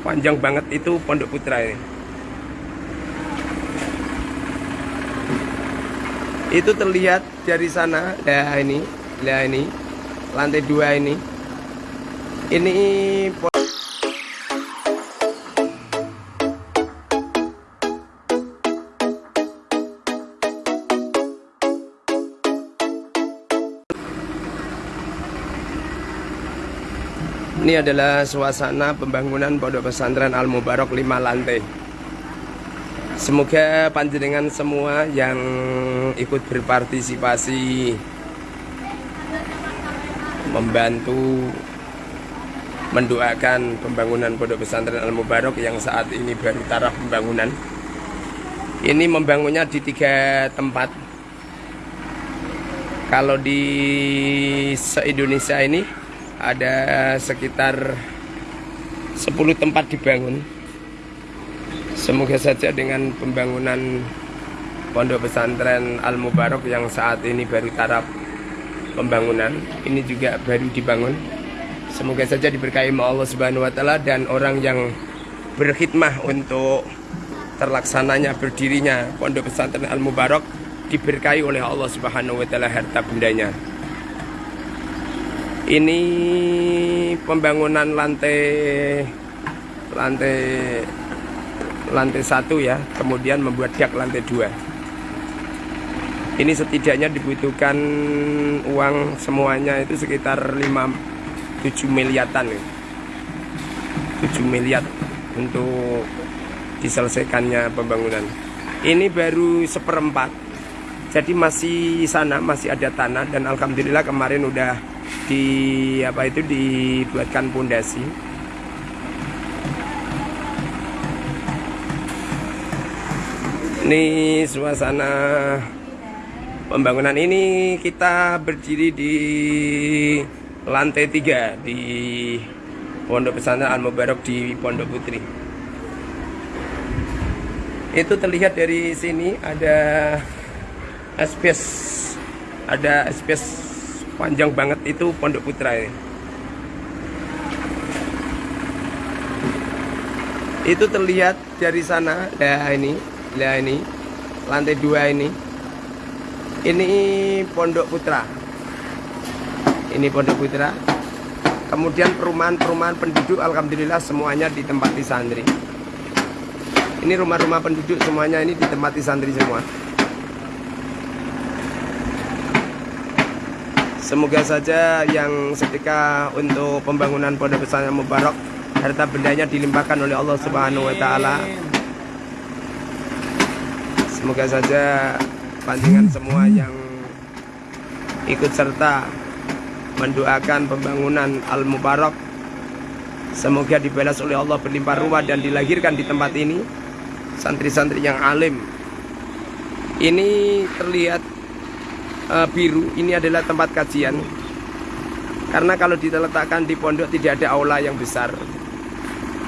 panjang banget itu Pondok Putra ini. Itu terlihat dari sana, ya ini, ya ini, lantai dua ini. Ini Ini adalah suasana pembangunan Pondok Pesantren Al Mubarok 5 lantai. Semoga panjenengan semua yang ikut berpartisipasi membantu mendoakan pembangunan Pondok Pesantren Al Mubarok yang saat ini baru taraf pembangunan. Ini membangunnya di tiga tempat. Kalau di se-Indonesia ini ada sekitar 10 tempat dibangun. Semoga saja dengan pembangunan Pondok Pesantren Al Mubarok yang saat ini baru taraf pembangunan, ini juga baru dibangun. Semoga saja diberkahi Allah Subhanahu wa taala dan orang yang berkhidmah untuk terlaksananya berdirinya Pondok Pesantren Al Mubarok diberkahi oleh Allah Subhanahu wa taala harta bendanya. Ini pembangunan lantai lantai lantai satu ya, kemudian membuat dak lantai dua. Ini setidaknya dibutuhkan uang semuanya itu sekitar 5 7 miliaran ya. 7 miliar untuk diselesaikannya pembangunan. Ini baru seperempat. Jadi masih sana masih ada tanah dan alhamdulillah kemarin udah di apa itu dibuatkan pondasi ini suasana pembangunan ini kita berdiri di lantai tiga di Pondok Pesantren Al Mubarok di Pondok Putri. Itu terlihat dari sini ada SPS ada SPS panjang banget itu Pondok Putra ini. Itu terlihat dari sana, ya ini, ya ini, lantai dua ini. Ini Pondok Putra. Ini Pondok Putra. Kemudian perumahan-perumahan penduduk, alhamdulillah semuanya ditempati santri. Ini rumah-rumah penduduk semuanya ini ditempati santri semua. Semoga saja yang setika untuk pembangunan Pondok Pesantren Mubarak harta bendanya dilimpahkan oleh Allah Subhanahu wa taala. Semoga saja panjangan semua yang ikut serta mendoakan pembangunan Al Mubarak semoga dibalas oleh Allah berlimpah ruah dan dilahirkan di tempat ini santri-santri yang alim. Ini terlihat uh, biru ini adalah tempat kajian. Karena kalau diletakkan di pondok tidak ada aula yang besar.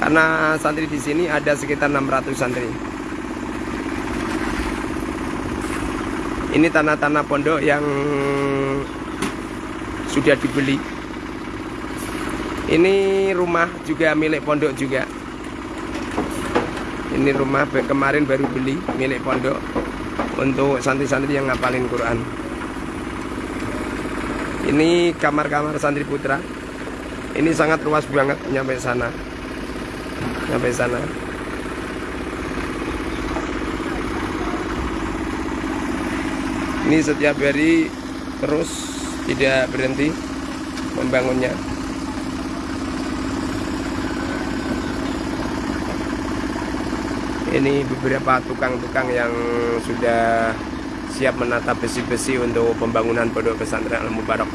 Karena santri di sini ada sekitar 600 santri. Ini tanah-tanah pondok yang sudah dibeli. Ini rumah juga milik pondok juga. Ini rumah kemarin baru beli milik pondok untuk santri-santri yang ngapalin Quran ini kamar-kamar santri putra. Ini sangat luas banget nyampe sana. Nyampe sana. Ini setiap hari terus tidak berhenti membangunnya. Ini beberapa tukang-tukang yang sudah siap menata besi-besi untuk pembangunan pondok pesantren Al Mubarak